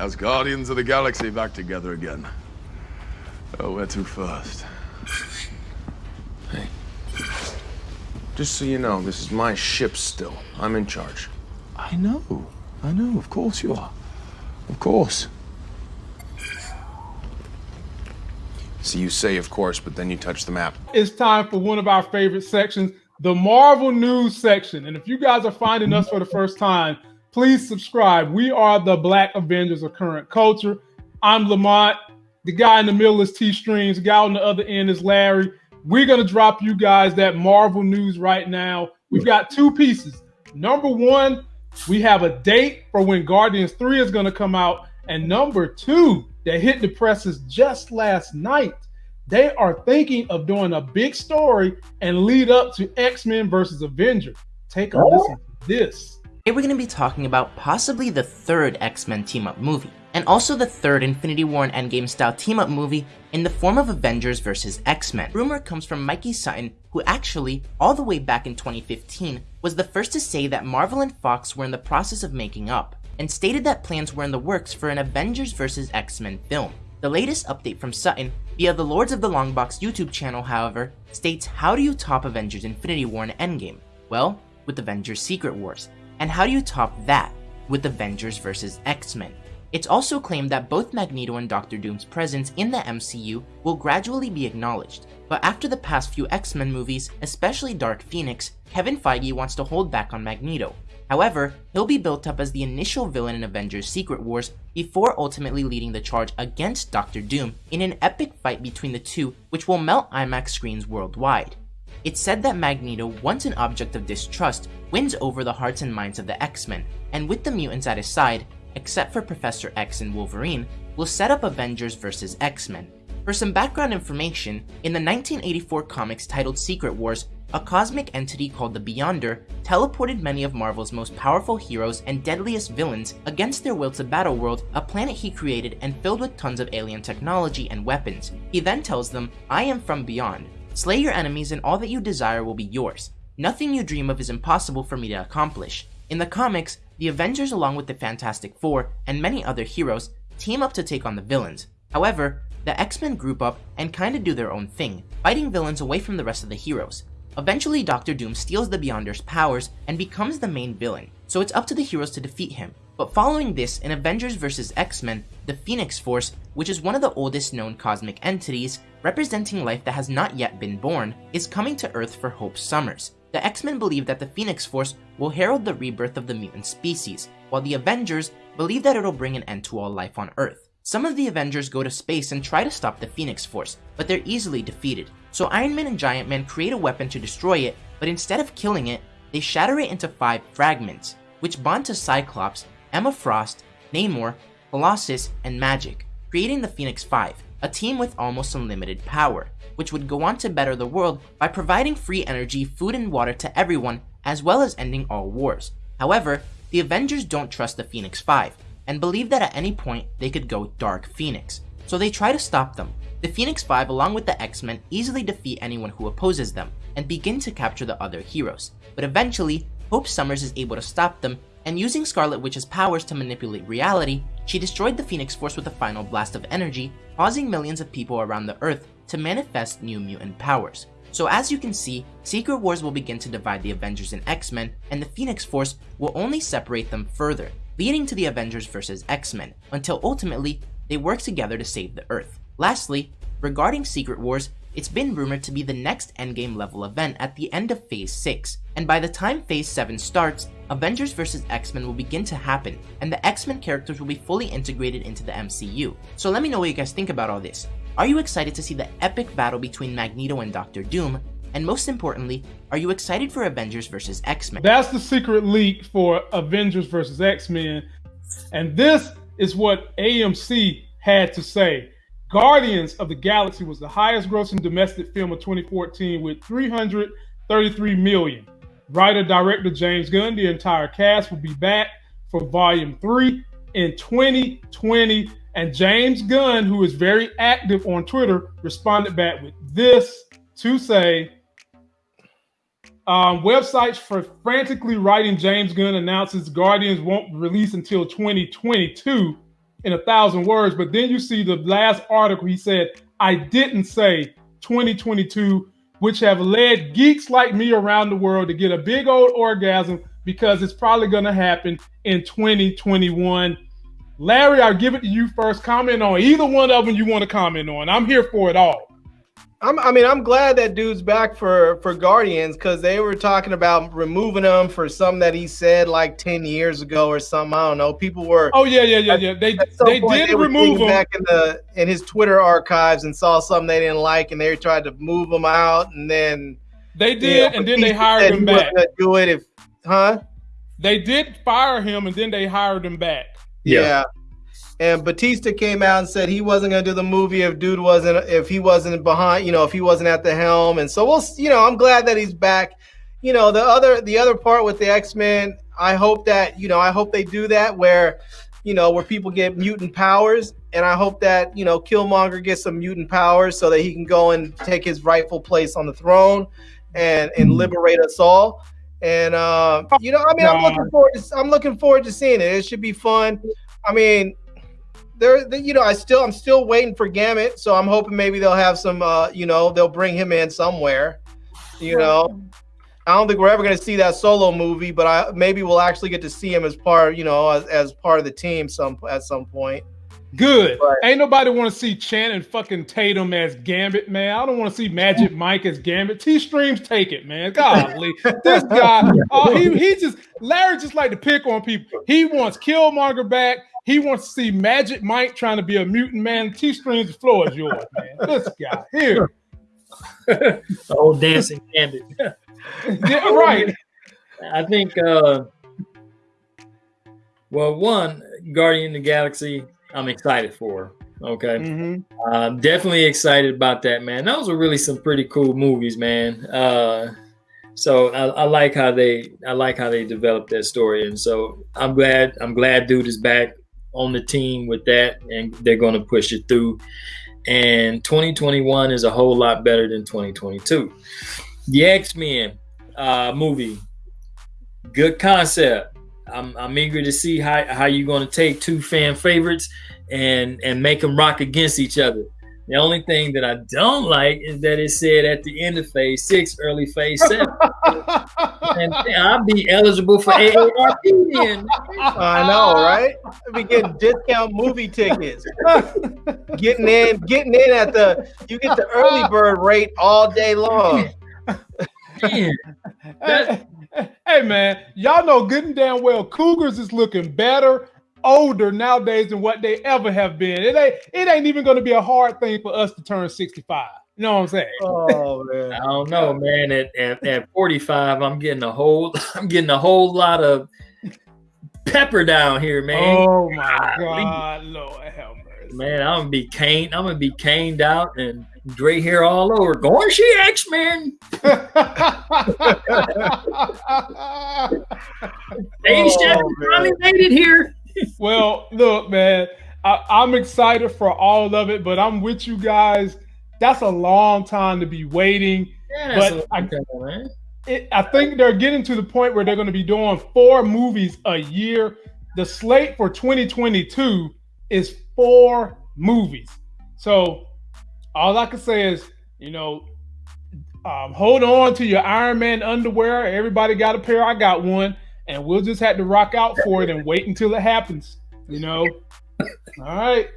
as Guardians of the Galaxy back together again. Oh, where to first? Hey. Just so you know, this is my ship still. I'm in charge. I know. I know, of course you are. Of course. So you say, of course, but then you touch the map. It's time for one of our favorite sections, the Marvel News section. And if you guys are finding us for the first time, please subscribe. We are the Black Avengers of current culture. I'm Lamont. The guy in the middle is T Streams. The guy on the other end is Larry. We're going to drop you guys that Marvel news right now. We've got two pieces. Number one, we have a date for when Guardians 3 is going to come out. And number two, that hit the presses just last night. They are thinking of doing a big story and lead up to X Men versus Avengers. Take a listen to this. Today we're going to be talking about possibly the third X Men team up movie, and also the third Infinity War and Endgame style team up movie in the form of Avengers vs. X Men. Rumor comes from Mikey Sutton, who actually, all the way back in 2015, was the first to say that Marvel and Fox were in the process of making up and stated that plans were in the works for an Avengers vs. X-Men film. The latest update from Sutton via the Lords of the Longbox YouTube channel, however, states how do you top Avengers Infinity War and Endgame? Well, with Avengers Secret Wars. And how do you top that? With Avengers vs. X-Men. It's also claimed that both Magneto and Doctor Doom's presence in the MCU will gradually be acknowledged, but after the past few X-Men movies, especially Dark Phoenix, Kevin Feige wants to hold back on Magneto, However, he'll be built up as the initial villain in Avengers Secret Wars before ultimately leading the charge against Doctor Doom in an epic fight between the two which will melt IMAX screens worldwide. It's said that Magneto, once an object of distrust, wins over the hearts and minds of the X-Men, and with the mutants at his side, except for Professor X and Wolverine, will set up Avengers vs. X-Men. For some background information, in the 1984 comics titled Secret Wars, a cosmic entity called the Beyonder teleported many of Marvel's most powerful heroes and deadliest villains against their will to Battleworld, a planet he created and filled with tons of alien technology and weapons. He then tells them, I am from beyond. Slay your enemies and all that you desire will be yours. Nothing you dream of is impossible for me to accomplish. In the comics, the Avengers along with the Fantastic Four and many other heroes team up to take on the villains. However, the X-Men group up and kinda do their own thing, fighting villains away from the rest of the heroes. Eventually, Doctor Doom steals the Beyonder's powers and becomes the main villain, so it's up to the heroes to defeat him. But following this, in Avengers vs. X-Men, the Phoenix Force, which is one of the oldest known cosmic entities, representing life that has not yet been born, is coming to Earth for Hope Summers. The X-Men believe that the Phoenix Force will herald the rebirth of the mutant species, while the Avengers believe that it'll bring an end to all life on Earth. Some of the Avengers go to space and try to stop the Phoenix Force, but they're easily defeated. So Iron Man and Giant Man create a weapon to destroy it, but instead of killing it, they shatter it into five fragments, which bond to Cyclops, Emma Frost, Namor, Colossus, and Magik, creating the Phoenix Five, a team with almost unlimited power, which would go on to better the world by providing free energy, food, and water to everyone, as well as ending all wars. However, the Avengers don't trust the Phoenix Five, and believe that at any point they could go Dark Phoenix, so they try to stop them, the Phoenix Five along with the X-Men easily defeat anyone who opposes them, and begin to capture the other heroes. But eventually, Hope Summers is able to stop them, and using Scarlet Witch's powers to manipulate reality, she destroyed the Phoenix Force with a final blast of energy, causing millions of people around the Earth to manifest new mutant powers. So as you can see, Secret Wars will begin to divide the Avengers and X-Men, and the Phoenix Force will only separate them further, leading to the Avengers vs. X-Men, until ultimately, they work together to save the Earth. Lastly, regarding Secret Wars, it's been rumored to be the next endgame level event at the end of Phase 6, and by the time Phase 7 starts, Avengers vs X-Men will begin to happen, and the X-Men characters will be fully integrated into the MCU. So let me know what you guys think about all this. Are you excited to see the epic battle between Magneto and Doctor Doom? And most importantly, are you excited for Avengers vs X-Men? That's the secret leak for Avengers vs X-Men. And this is what AMC had to say. Guardians of the Galaxy was the highest grossing domestic film of 2014 with 333 million. Writer director James Gunn, the entire cast will be back for volume three in 2020. And James Gunn, who is very active on Twitter, responded back with this to say um, websites for frantically writing James Gunn announces Guardians won't release until 2022 in a thousand words. But then you see the last article, he said, I didn't say 2022, which have led geeks like me around the world to get a big old orgasm because it's probably going to happen in 2021. Larry, I'll give it to you first. Comment on either one of them you want to comment on. I'm here for it all. I'm, I mean, I'm glad that dude's back for for Guardians because they were talking about removing him for something that he said like ten years ago or something. I don't know. People were. Oh yeah, yeah, yeah, yeah. They they did they remove him back in the in his Twitter archives and saw something they didn't like, and they tried to move him out, and then they did, you know, and then they hired him back. Do it if, huh? They did fire him, and then they hired him back. yeah. yeah. And Bautista came out and said he wasn't going to do the movie if dude wasn't if he wasn't behind, you know, if he wasn't at the helm. And so we'll, you know, I'm glad that he's back. You know, the other the other part with the X Men, I hope that you know, I hope they do that where, you know, where people get mutant powers, and I hope that you know Killmonger gets some mutant powers so that he can go and take his rightful place on the throne, and and liberate us all. And uh, you know, I mean, I'm looking forward to I'm looking forward to seeing it. It should be fun. I mean, there, you know, I still, I'm still waiting for Gambit, so I'm hoping maybe they'll have some, uh, you know, they'll bring him in somewhere. You know, I don't think we're ever going to see that solo movie, but I maybe we'll actually get to see him as part, you know, as, as part of the team some at some point. Good. But, Ain't nobody want to see Channing fucking Tatum as Gambit, man. I don't want to see Magic Mike as Gambit. T streams take it, man. Golly, this guy, oh, he he just Larry just like to pick on people. He wants Killmonger back. He wants to see Magic Mike trying to be a mutant man. T streams, the floor is yours, man. This guy here. old dancing Gambit. yeah, right. I think. uh Well, one Guardian of the Galaxy I'm excited for. Okay, mm-hmm. uh, definitely excited about that, man. Those were really some pretty cool movies, man. Uh, so I, I, like how they I like how they developed that story, and so I'm glad I'm glad dude is back on the team with that, and they're going to push it through. And 2021 is a whole lot better than 2022. The X Men uh, movie, good concept. I'm, I'm eager to see how, how you're going to take two fan favorites and and make them rock against each other. The only thing that I don't like is that it said at the end of phase six, early phase seven. and I'll be eligible for AARP then. I know, right? I'll be getting discount movie tickets. getting in, getting in at the you get the early bird rate all day long. Man, that, hey man, y'all know good and damn well Cougars is looking better, older nowadays than what they ever have been. It ain't it ain't even gonna be a hard thing for us to turn 65. You know what I'm saying? Oh man. I don't know, man. At, at, at 45, I'm getting a whole I'm getting a whole lot of pepper down here, man. Oh my god, Lord help mercy. Man, I'm gonna be caned. I'm gonna be caned out and gray hair all over. Going she X Men. Dave oh, finally made it here. well, look, man, I, I'm excited for all of it, but I'm with you guys. That's a long time to be waiting. Yeah, but I, time, it, I think they're getting to the point where they're going to be doing four movies a year. The slate for 2022 is four movies. So all I can say is, you know, um, hold on to your Iron Man underwear. Everybody got a pair. I got one, and we'll just have to rock out for it and wait until it happens. You know. All right.